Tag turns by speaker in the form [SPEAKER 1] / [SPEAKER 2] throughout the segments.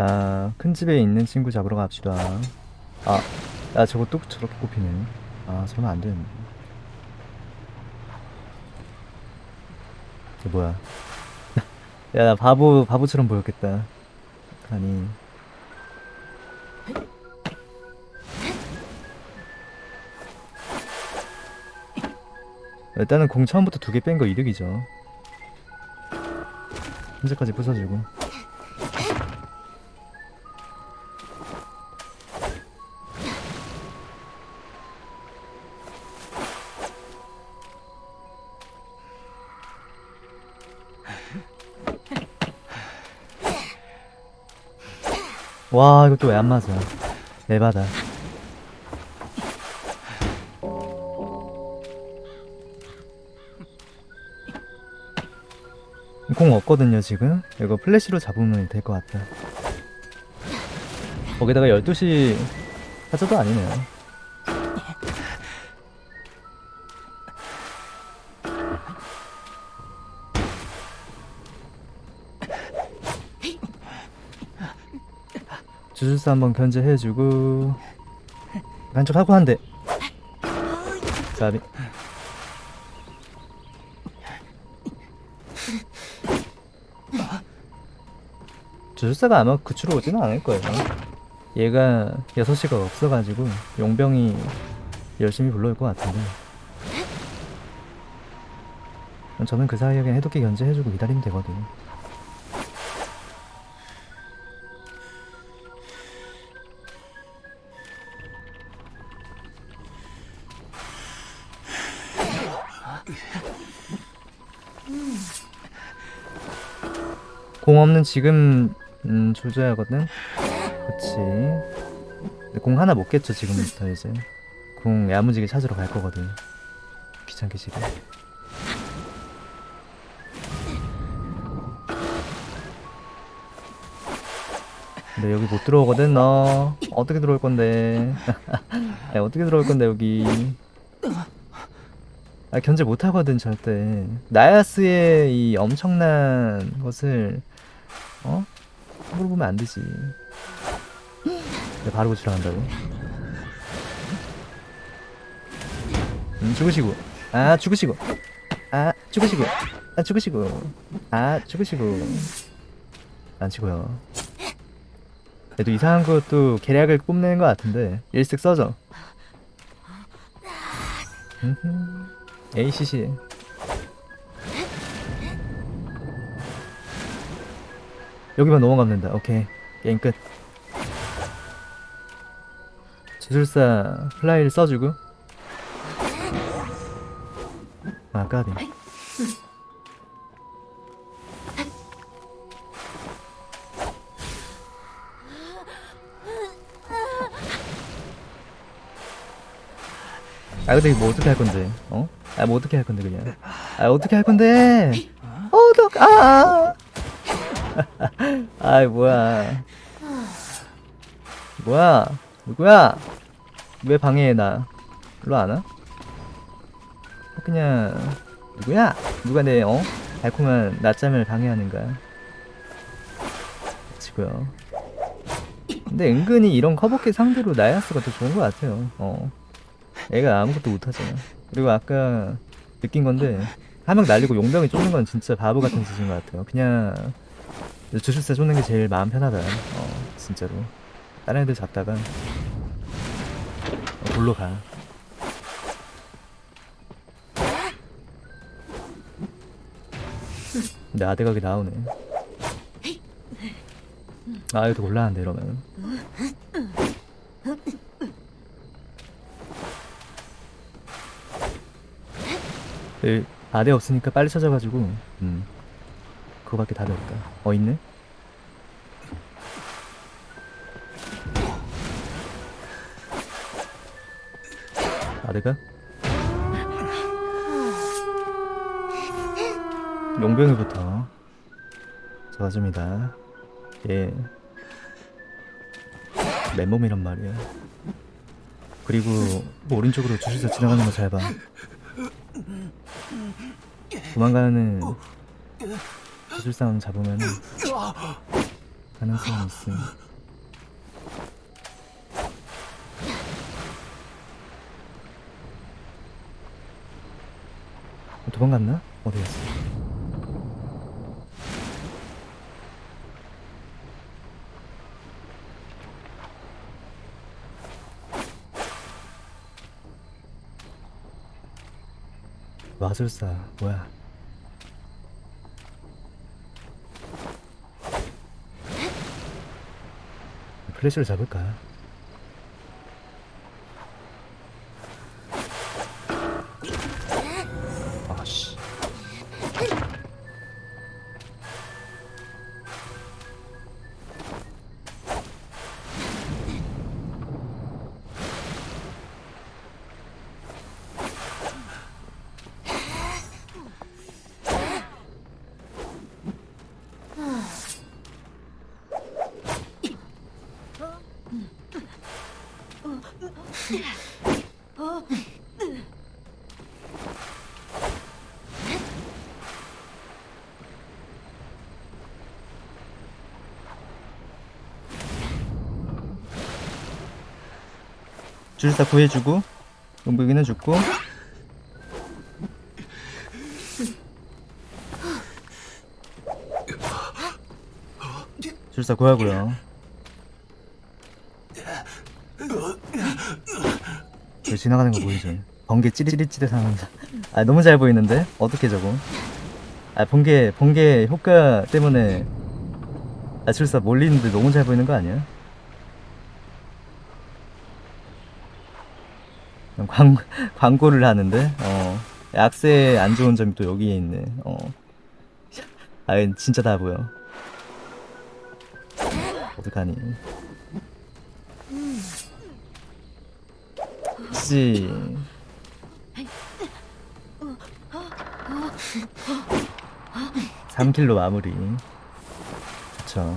[SPEAKER 1] 자, 큰 집에 있는 친구 잡으러 갑시다. 아, 야, 저거 또 저렇게 꼽히네. 아, 저러면 안 되는데. 저 뭐야. 야, 나 바보, 바보처럼 보였겠다. 아니. 일단은 공 처음부터 두 개 뺀 거 이득이죠. 현재까지 부숴주고. 와 이거 또 왜 안 맞아? 에바다 공 없거든요 지금? 이거 플래시로 잡으면 될 것 같다 거기다가 12시 하자도 아니네요 주술사 한번 견제해주고. 한쪽 하고 한대. 가비. 주술사가 아마 그추로 오지는 않을 거예요. 얘가 6시가 없어가지고 용병이 열심히 불러올 것 같은데. 저는 그 사이에 해독기 견제해주고 기다리면 되거든 공 없는 지금 음, 조져야 하거든? 그치. 공 하나 못 깼죠 지금부터 이제. 공 야무지게 찾으러 갈 거거든. 귀찮게 지금. 근데 여기 못 들어오거든 너. 어떻게 들어올 건데? 야, 어떻게 들어올 건데 여기? 아 견제 못 하거든 절대. 나야스의 이 엄청난 것을 어? 함부로 보면 안 되지. 내가 바로 고치러 간다고. 음 죽으시고. 아 죽으시고. 아 죽으시고. 아 죽으시고. 아 죽으시고. 안 치고요. 얘도 이상한 것도 계략을 뽐내는 것 같은데 일색 써줘. 음흠. ACC 여기만 넘어가면 된다. 오케이. 게임 끝. 주술사 플라이를 써주고. 아 까비. 아 근데 뭐 어떻게 할 건데? 어? 아 뭐 어떻게 할 건데 그냥? 아 어떻게 할 건데? 어떡 아아 이 뭐야. 뭐야? 누구야? 왜 방해해 나? 일로 안 와? 그냥 누구야? 누가 내 어? 달콤한 낮잠을 방해하는 거야? 치고요 근데 은근히 이런 커버킷 상대로 나야스가 더 좋은 것 같아요. 어. 애가 아무것도 못하잖아. 그리고 아까 느낀 건데 한 명 날리고 용병이 쫓는 건 진짜 바보 같은 짓인 것 같아요. 그냥 주술사 쫓는 게 제일 마음 편하다. 어 진짜로. 다른 애들 잡다가 어, 골로 가. 근데 아대각이 나오네. 아더 곤란한데 이러면. 그 아대 없으니까 빨리 찾아가지고 음 그거밖에 답이 없다 어 있네? 아대가? 용병이부터 저가줍니다. 예. 맨몸이란 말이야 그리고 오른쪽으로 주술사 지나가는 거 잘봐. 도망가는 기술싸움 잡으면 가능성이 있음. 어, 도망갔나? 어디 갔어? 마술사 뭐야? 플래시를 잡을까? 줄사 구해주고 용병이는 죽고 줄사 구하고요 저 지나가는 거 보이지? 번개 찌릿찌릿 하면서 아 너무 잘 보이는데? 어떻게 저거 아 번개 번개 효과 때문에 아 줄사 몰리는데 너무 잘 보이는 거 아니야? 광, 광고를 하는데 어 약세 안 좋은 점이 또 여기에 있네. 어. 아, 진짜 다 보여. 어떡하니. 씨. 3킬로 마무리. 그쵸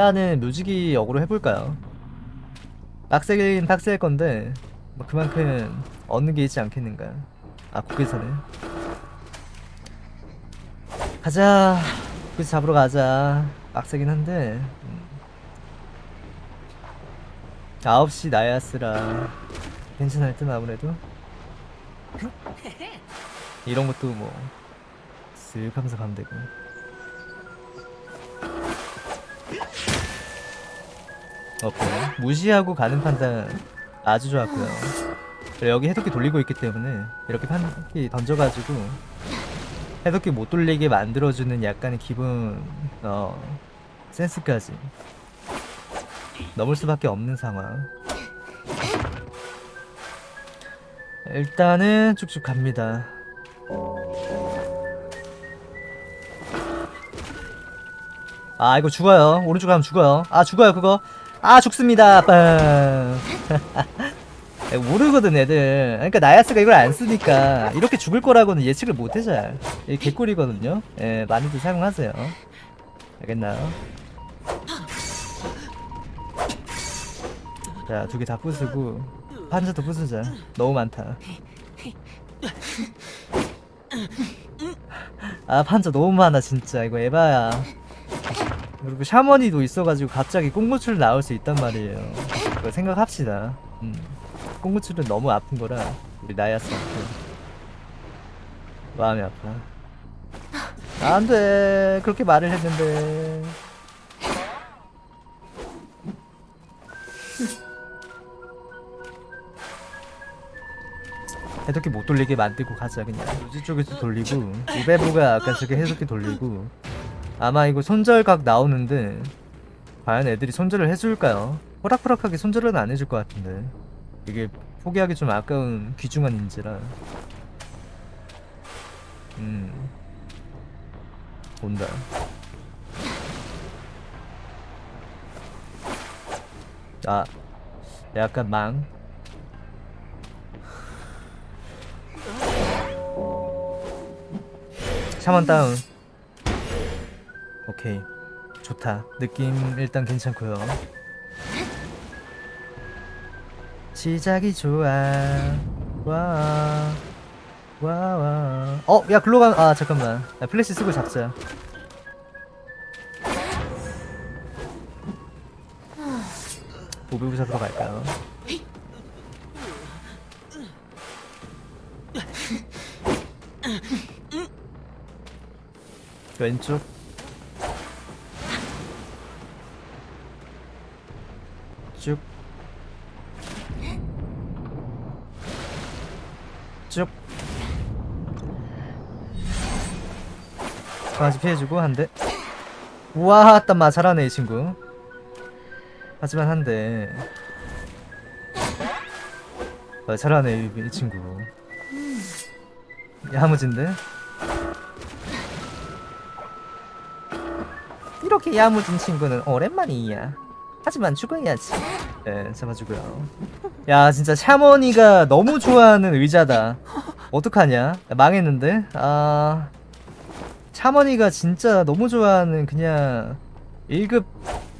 [SPEAKER 1] 일단은 묘지기 역으로 해볼까요? 빡세긴 빡셀 건데 뭐 그만큼 얻는 게 있지 않겠는가 아 거기서네. 가자. 거기서 잡으러 가자. 빡세긴 한데 음. 9시 나야스라. 괜찮을 듯 아무래도. 이런 것도 뭐 쓱 하면서 가면 되고 오케이. 무시하고 가는 판단 아주 좋았고요. 여기 해독기 돌리고 있기 때문에 이렇게 판기 던져가지고 해독기 못 돌리게 만들어주는 약간의 기분 어 센스까지 넘을 수밖에 없는 상황. 일단은 쭉쭉 갑니다. 아 이거 죽어요. 오른쪽 가면 죽어요. 아 죽어요 그거 아 죽습니다. 빵 모르거든 애들. 그러니까 나야스가 이걸 안 쓰니까 이렇게 죽을 거라고는 예측을 못해 잘 개꿀이거든요. 예 많이들 사용하세요. 알겠나요? 자 두 개 다 부수고 판자도 부수자. 너무 많다. 아 판자 너무 많아 진짜. 이거 에바야 그리고 샤머니도 있어가지고 갑자기 꽁무출 나올 수 있단 말이에요. 생각합시다. 음. 꽁무출은 너무 아픈 거라 우리 나야스한테 마음이 아파 안돼. 그렇게 말을 했는데. 해독기 못 돌리게 만들고 가자 그냥. 우지 쪽에서 돌리고 우베부가 아까 저기 해독기 돌리고 아마 이거 손절각 나오는데 과연 애들이 손절을 해줄까요? 호락호락하게 손절은 안 해줄 것 같은데. 이게 포기하기 좀 아까운 귀중한 인재라. 음. 온다. 아 약간 망. 샤먼 다운 오케이 좋다. 느낌 일단 괜찮고요. 시작이 좋아. 와. 와, 와. 어, 야, 글로 가. 아, 잠깐만. 야, 플래시 쓰고 잡자. 보배부 잡으러 갈까요? 왼쪽 쭉 쭉. 강아지 피해주고 한 대. 우와, 땀마 잘하네 이 친구. 하지만 한 대. 아, 잘하네 이, 이 친구. 야무진데? 이렇게 야무진 친구는 오랜만이야. 하지만 죽어야지. 네, 잡아주고요. 야, 진짜 샤머니가 너무 좋아하는 의자다. 어떡하냐? 야, 망했는데? 아. 샤머니가 진짜 너무 좋아하는 그냥 1급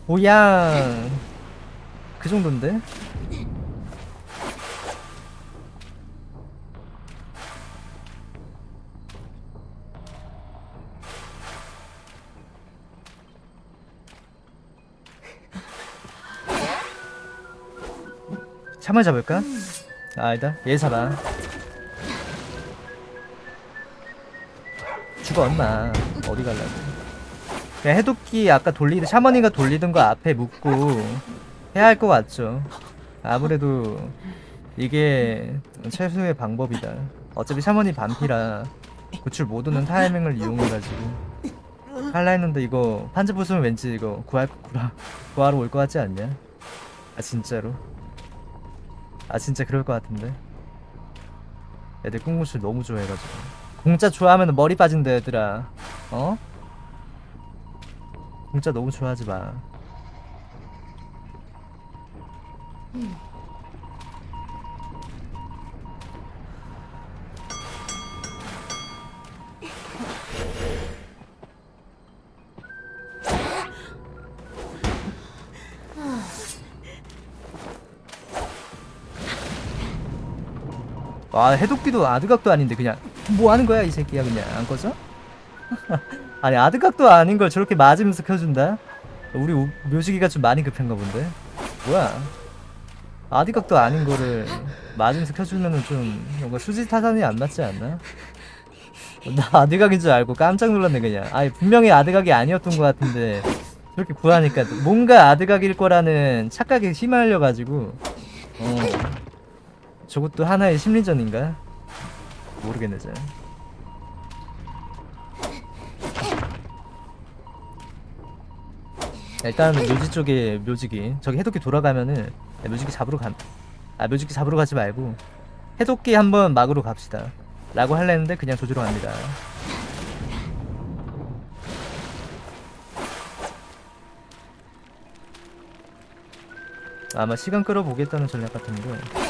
[SPEAKER 1] 보양 그 정도인데? 참을 잡을까? 아, 아니다 얘 잡아 죽어 엄마. 어디 갈라고? 그냥 해독기 아까 돌리던 샤머니가 돌리던 거 앞에 묶고 해야 할 것 같죠? 아무래도 이게 최소의 방법이다. 어차피 샤머니 반피라 구출 모두는 타이밍을 이용해가지고. 할라 했는데 이거 판지 부수면 왠지 이거 구할 구하, 구하러 올 것 같지 않냐? 아 진짜로 아 진짜 그럴 것 같은데. 애들 꽁무술 너무 좋아해가지고. 공짜 좋아하면 머리 빠진다 얘들아. 어? 공짜 너무 좋아하지 마 와 해독기도 아드각도 아닌데 그냥 뭐 하는 거야 이 새끼야 그냥 안 꺼져? 아니 아드각도 아닌 걸 저렇게 맞으면서 켜준다? 우리 우- 묘지기가 좀 많이 급한가 본데? 뭐야 아드각도 아닌 거를 맞으면서 켜주면은 좀 뭔가 수지 타산이 안 맞지 않나? 나 아드각인 줄 알고 깜짝 놀랐네 그냥 아니 분명히 아드각이 아니었던 것 같은데 저렇게 구하니까 뭔가 아드각일 거라는 착각에 휘말려가지고 어 저것도 하나의 심리전인가? 모르겠네 잘. 일단 묘지 쪽에 묘지기 저기 해독기 돌아가면은 묘지기 잡으러 간. 아 묘지기 잡으러 가지 말고 해독기 한번 막으러 갑시다. 라고 할랬는데 그냥 조지러 갑니다. 아마 시간 끌어보겠다는 전략 같은데.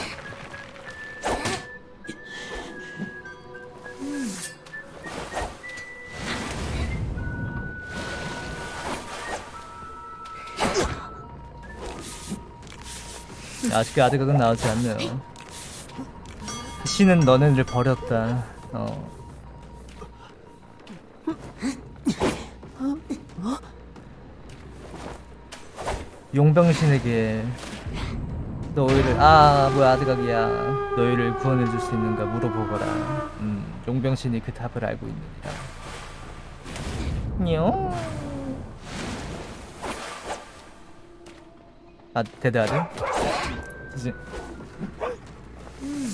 [SPEAKER 1] 아직 아드각은 나오지 않네요. 신은 너네를 버렸다. 어. 용병신에게 너희를 아 뭐야 아드각이야 너희를 구원해줄 수 있는가 물어보거라. 음, 용병신이 그 답을 알고 있느니라. 뇨. 아 대대야 돼? 사실 음.